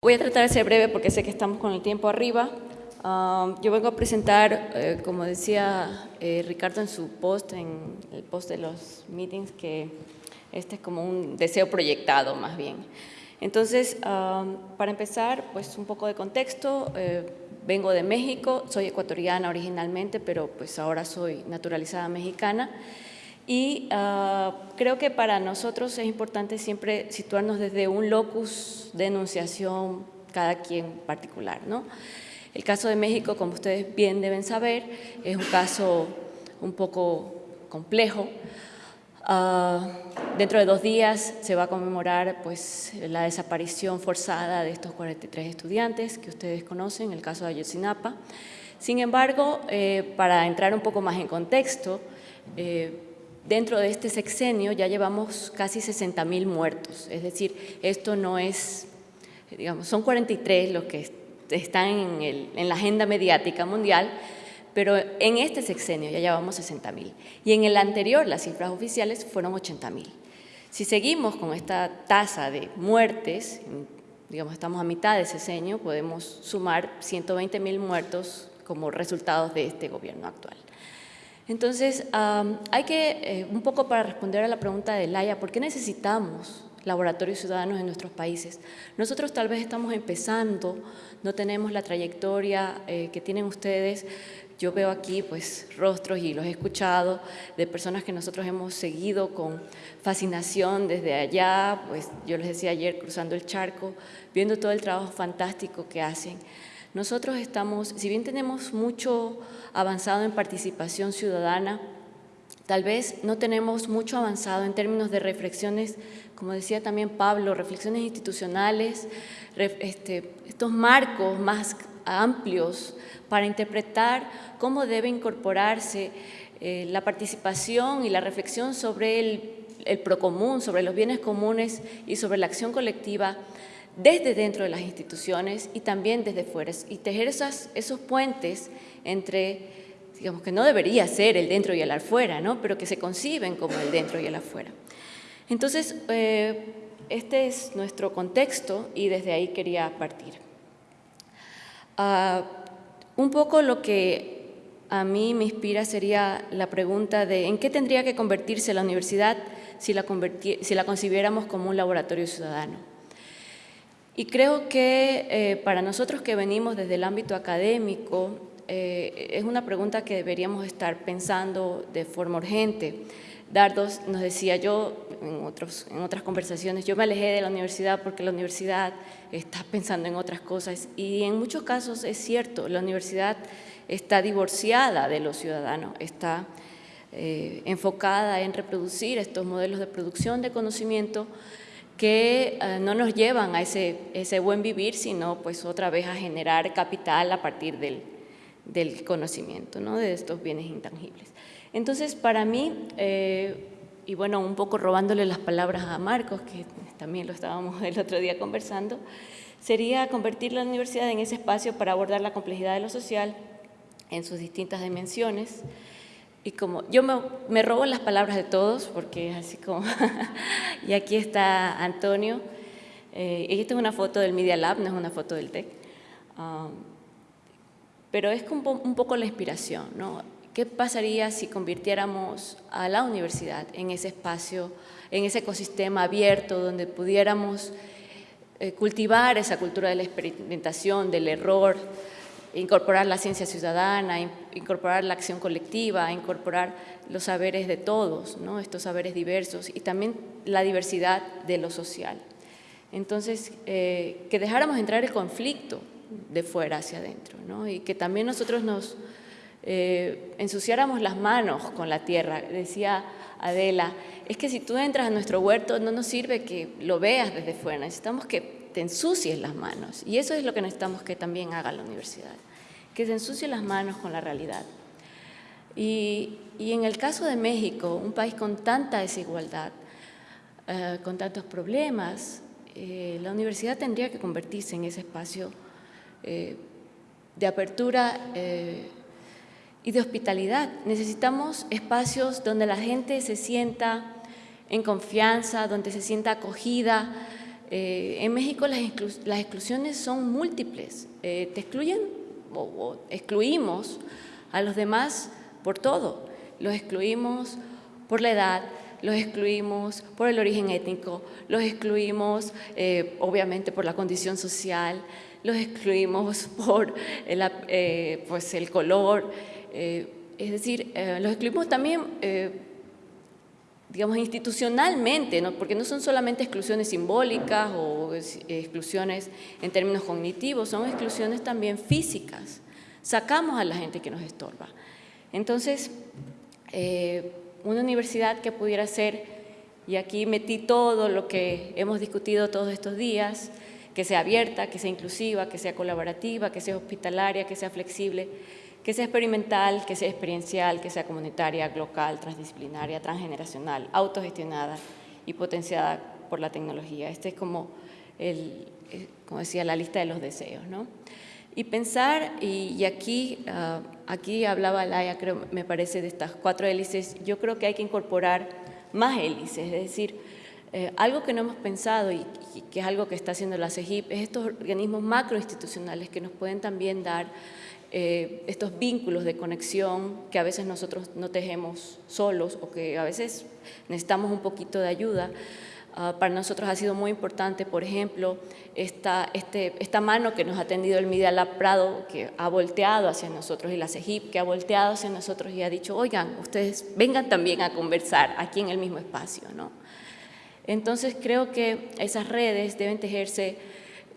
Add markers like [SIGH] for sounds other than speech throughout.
Voy a tratar de ser breve porque sé que estamos con el tiempo arriba. Um, yo vengo a presentar, eh, como decía eh, Ricardo en su post, en el post de los meetings, que este es como un deseo proyectado más bien. Entonces, um, para empezar, pues un poco de contexto. Eh, vengo de México, soy ecuatoriana originalmente, pero pues ahora soy naturalizada mexicana. Y uh, creo que para nosotros es importante siempre situarnos desde un locus de enunciación, cada quien particular, ¿no? El caso de México, como ustedes bien deben saber, es un caso un poco complejo. Uh, dentro de dos días se va a conmemorar pues, la desaparición forzada de estos 43 estudiantes que ustedes conocen, el caso de Ayotzinapa. Sin embargo, eh, para entrar un poco más en contexto, eh, dentro de este sexenio ya llevamos casi 60 mil muertos, es decir, esto no es, digamos, son 43 los que están en, en la agenda mediática mundial, pero en este sexenio ya llevamos 60 mil y en el anterior las cifras oficiales fueron 80 mil. Si seguimos con esta tasa de muertes, digamos estamos a mitad de sexenio, podemos sumar 120 mil muertos como resultados de este gobierno actual. Entonces, hay que, eh, un poco para responder a la pregunta de Laia, ¿por qué necesitamos laboratorios ciudadanos en nuestros países. Nosotros tal vez estamos empezando, no tenemos la trayectoria eh, que tienen ustedes. Yo veo aquí pues rostros y los he escuchado de personas que nosotros hemos seguido con fascinación desde allá, pues yo les decía ayer cruzando el charco, viendo todo el trabajo fantástico que hacen. Nosotros estamos, si bien tenemos mucho avanzado en participación ciudadana, Tal vez no tenemos mucho avanzado en términos de reflexiones, como decía también Pablo, reflexiones institucionales, este, estos marcos más amplios para interpretar cómo debe incorporarse eh, la participación y la reflexión sobre el, el procomún, sobre los bienes comunes y sobre la acción colectiva desde dentro de las instituciones y también desde fuera, y tejer esos puentes entre digamos que no debería ser el dentro y el afuera, ¿no? pero que se conciben como el dentro y el afuera. Entonces, eh, este es nuestro contexto y desde ahí quería partir. Uh, un poco lo que a mí me inspira sería la pregunta de ¿en qué tendría que convertirse la universidad si la, si la concibiéramos como un laboratorio ciudadano? Y creo que eh, para nosotros que venimos desde el ámbito académico, eh, es una pregunta que deberíamos estar pensando de forma urgente. Dardos nos decía yo en, otros, en otras conversaciones, yo me alejé de la universidad porque la universidad está pensando en otras cosas y en muchos casos es cierto, la universidad está divorciada de los ciudadanos, está eh, enfocada en reproducir estos modelos de producción de conocimiento que eh, no nos llevan a ese, buen vivir, sino pues otra vez a generar capital a partir del, del conocimiento, ¿no? de estos bienes intangibles. Entonces, para mí, eh, y bueno, un poco robándole las palabras a Marcos, que también lo estábamos [LAUGHS] el otro día conversando, sería convertir la universidad en ese espacio para abordar la complejidad de lo social en sus distintas dimensiones. Y como yo me, robo las palabras de todos, porque es así como, [LAUGHS] y aquí está Antonio, eh, esta es una foto del Media Lab, no es una foto del TEC. Um, pero es un poco la inspiración, ¿no? ¿Qué pasaría si convirtiéramos a la universidad en ese espacio, en ese ecosistema abierto donde pudiéramos eh, cultivar esa cultura de la experimentación, del error, incorporar la ciencia ciudadana, incorporar la acción colectiva, incorporar los saberes de todos, ¿no? estos saberes diversos y también la diversidad de lo social. Entonces, eh, que dejáramos entrar el conflicto, de fuera hacia adentro, ¿no? y que también nosotros nos eh, ensuciáramos las manos con la tierra. Decía Adela, es que si tú entras a nuestro huerto no nos sirve que lo veas desde fuera, necesitamos que te ensucies las manos y eso es lo que necesitamos que también haga la universidad, que se ensucie las manos con la realidad. Y, en el caso de México, un país con tanta desigualdad, eh, con tantos problemas, eh, la universidad tendría que convertirse en ese espacio eh, de apertura y de hospitalidad. Necesitamos espacios donde la gente se sienta en confianza, donde se sienta acogida, Eh, en México las, exclusiones son múltiples, eh, te excluyen o, excluimos a los demás por todo, los excluimos por la edad, los excluimos por el origen étnico, los excluimos eh, obviamente por la condición social, los excluimos [LAUGHS] por el, pues el color, es decir, los excluimos también digamos, institucionalmente, ¿no? porque no son solamente exclusiones simbólicas o exclusiones en términos cognitivos, son exclusiones también físicas. Sacamos a la gente que nos estorba. Entonces, eh, una universidad que pudiera ser, y aquí metí todo lo que hemos discutido todos estos días, que sea abierta, que sea inclusiva, que sea colaborativa, que sea hospitalaria, que sea flexible, que sea experimental, que sea experiencial, que sea comunitaria, local, transdisciplinaria, transgeneracional, autogestionada y potenciada por la tecnología. Este es como, el, eh, como decía, la lista de los deseos. ¿no? Y pensar, y, aquí, ah, aquí hablaba Laia, creo, me parece, de estas cuatro hélices, yo creo que hay que incorporar más hélices, es decir, eh, algo que no hemos pensado y, y, que es algo que está haciendo la CEGIP es estos organismos macroinstitucionales que nos pueden también dar eh, estos vínculos de conexión que a veces nosotros no tejemos solos o que a veces necesitamos un poquito de ayuda. Ah, para nosotros ha sido muy importante, por ejemplo, esta, este, esta mano que nos ha tendido el Media Prado, que ha volteado hacia nosotros, y la CEGIP, que ha volteado hacia nosotros y ha dicho, oigan, ustedes vengan también a conversar aquí en el mismo espacio. ¿no? Entonces creo que esas redes deben tejerse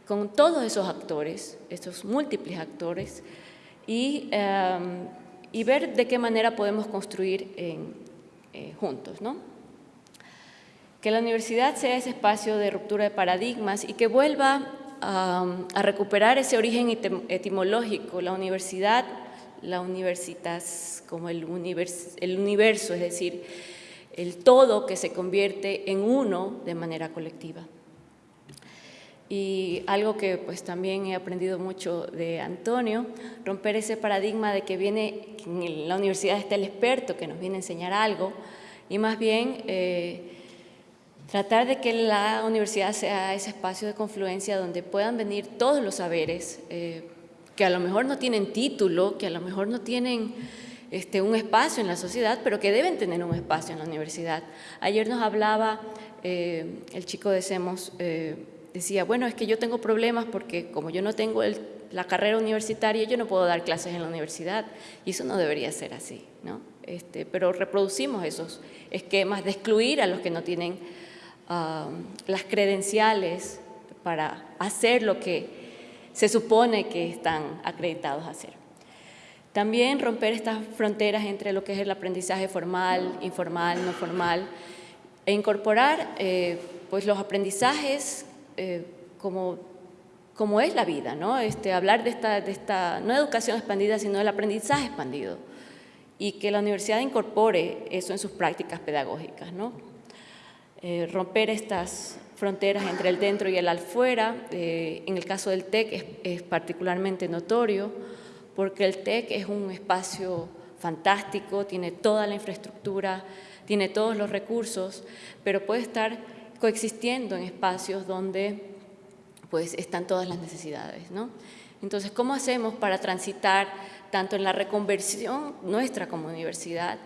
con todos esos actores, estos múltiples actores, Em, y, ver de qué manera podemos construir eh, juntos. ¿no? Que la universidad sea ese espacio de ruptura de paradigmas y que vuelva a recuperar ese origen etimológico. La universidad, la universitas como el universo, es decir, el todo que se convierte en uno de manera colectiva. Y algo que pues también he aprendido mucho de Antonio, romper ese paradigma de que viene, en la universidad está el experto que nos viene a enseñar algo, y más bien eh, tratar de que la universidad sea ese espacio de confluencia donde puedan venir todos los saberes, eh, que a lo mejor no tienen título, que a lo mejor no tienen este, un espacio en la sociedad, pero que deben tener un espacio en la universidad. Ayer nos hablaba eh, el chico de SEMOS, decía, bueno, es que yo tengo problemas porque como yo no tengo la carrera universitaria, yo no puedo dar clases en la universidad y eso no debería ser así, ¿no? Este, pero reproducimos esos esquemas de excluir a los que no tienen las credenciales para hacer lo que se supone que están acreditados a hacer. También romper estas fronteras entre lo que es el aprendizaje formal, informal, no formal, e incorporar eh, pues los aprendizajes eh, como, como es la vida, ¿no? Este, hablar de esta, no educación expandida, sino del aprendizaje expandido y que la universidad incorpore eso en sus prácticas pedagógicas, ¿no? Eh, romper estas fronteras entre el dentro y el afuera, eh, en el caso del TEC es, particularmente notorio, porque el TEC es un espacio fantástico, tiene toda la infraestructura, tiene todos los recursos, pero puede estar coexistiendo en espacios donde pues, están todas las necesidades. ¿no? Entonces, ¿cómo hacemos para transitar tanto en la reconversión nuestra como universidad,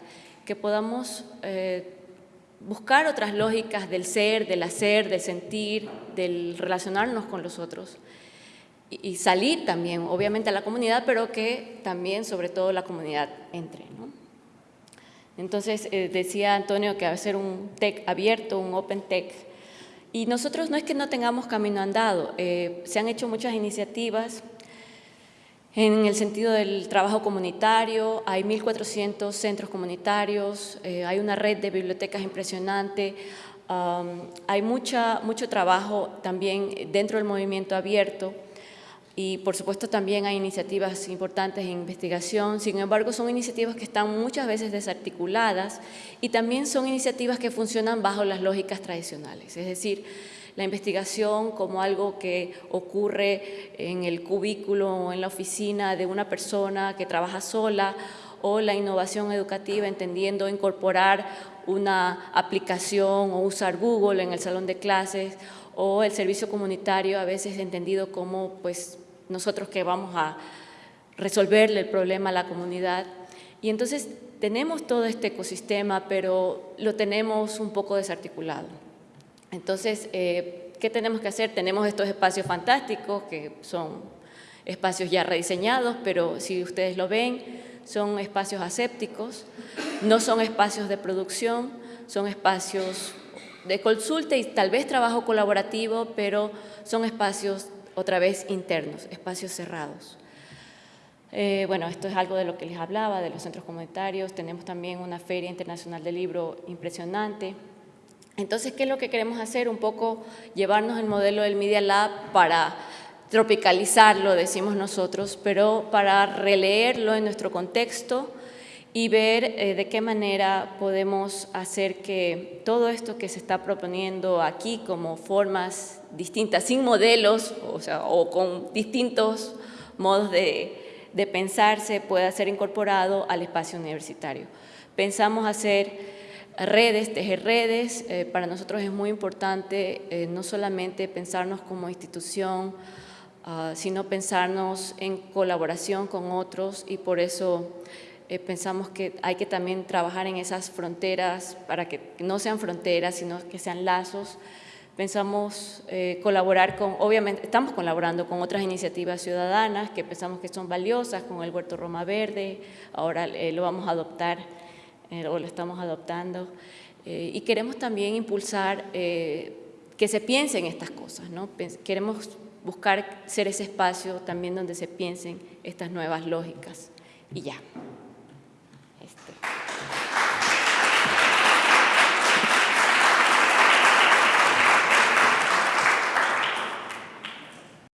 que podamos eh, buscar otras lógicas del ser, del hacer, del sentir, del relacionarnos con los otros y, salir también, obviamente, a la comunidad, pero que también, sobre todo, la comunidad entre. Entonces, eh, decía Antonio que ser un TEC abierto, un Open TEC, y nosotros no es que no tengamos camino andado, eh, se han hecho muchas iniciativas en el sentido del trabajo comunitario, hay 1.400 centros comunitarios, eh, hay una red de bibliotecas impresionante, hay mucha, mucho trabajo también dentro del movimiento abierto, y por supuesto también hay iniciativas importantes en investigación, sin embargo son iniciativas que están muchas veces desarticuladas y también son iniciativas que funcionan bajo las lógicas tradicionales, es decir, la investigación como algo que ocurre en el cubículo o en la oficina de una persona que trabaja sola o la innovación educativa entendiendo incorporar una aplicación o usar Google en el salón de clases o el servicio comunitario a veces entendido como pues nosotros que vamos a resolverle el problema a la comunidad. Y entonces tenemos todo este ecosistema, pero lo tenemos un poco desarticulado. Entonces, eh, ¿qué tenemos que hacer? Tenemos estos espacios fantásticos que son espacios ya rediseñados, pero si ustedes lo ven, son espacios asépticos, no son espacios de producción, son espacios de consulta y tal vez trabajo colaborativo, pero son espacios otra vez internos, espacios cerrados. Eh, bueno, esto es algo de lo que les hablaba, de los centros comunitarios. Tenemos también una feria internacional de libro impresionante. Entonces, ¿qué es lo que queremos hacer? Un poco llevarnos el modelo del Media Lab para tropicalizarlo, decimos nosotros, pero para releerlo en nuestro contexto y ver eh, de qué manera podemos hacer que todo esto que se está proponiendo aquí como formas distintas, sin modelos, o, sea, o con distintos modos de, de pensarse pueda ser incorporado al espacio universitario. Pensamos hacer redes, tejer redes, eh, para nosotros es muy importante eh, no solamente pensarnos como institución, ah, sino pensarnos en colaboración con otros y por eso eh, pensamos que hay que también trabajar en esas fronteras para que no sean fronteras, sino que sean lazos Pensamos eh, colaborar con, obviamente estamos colaborando con otras iniciativas ciudadanas que pensamos que son valiosas, con el Huerto Roma Verde, ahora eh, lo vamos a adoptar eh, o lo estamos adoptando. y queremos también impulsar que se piensen estas cosas, ¿no? queremos buscar ser ese espacio también donde se piensen estas nuevas lógicas. Y ya suerte.